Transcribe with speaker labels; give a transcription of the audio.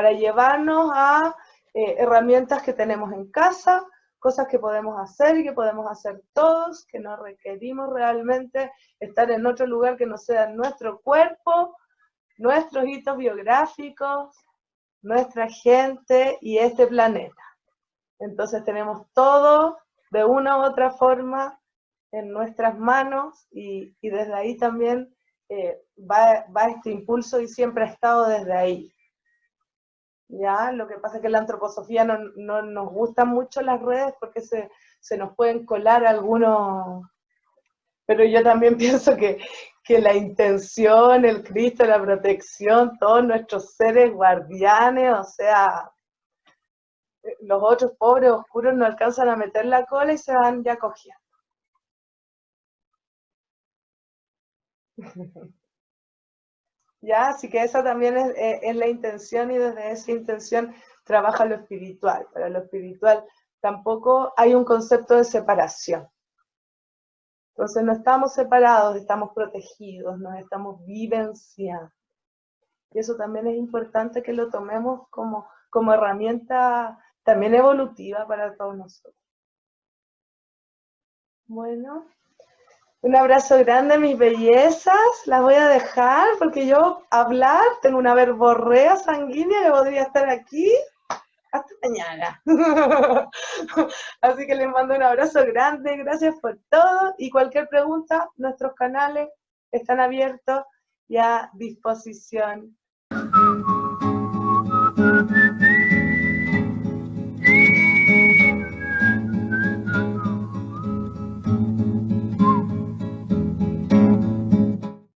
Speaker 1: para llevarnos a eh, herramientas que tenemos en casa, cosas que podemos hacer y que podemos hacer todos, que no requerimos realmente estar en otro lugar que no sea nuestro cuerpo, nuestros hitos biográficos, nuestra gente y este planeta. Entonces tenemos todo de una u otra forma en nuestras manos y, desde ahí también eh, va, este impulso y siempre ha estado desde ahí. ¿Ya? Lo que pasa es que la antroposofía no, no nos gustan mucho las redes porque se, se, nos pueden colar algunos, pero yo también pienso que, que la intención, el Cristo, la protección, todos nuestros seres guardianes, o sea, los otros pobres oscuros no alcanzan a meter la cola y se van ya cogiendo. ya, así que esa también eh, es, la intención y desde esa intención trabaja lo espiritual. Para lo espiritual tampoco hay un concepto de separación. Entonces no estamos separados, estamos protegidos, nos estamos vivenciando. Y eso también es importante que lo tomemos como, como herramienta también evolutiva para todos nosotros. Bueno, un abrazo grande, mis bellezas. Las voy a dejar porque yo hablar, tengo una verborrea sanguínea que podría estar aquí hasta mañana. Así que les mando un abrazo grande, gracias por todo y cualquier pregunta, nuestros canales están abiertos y a disposición.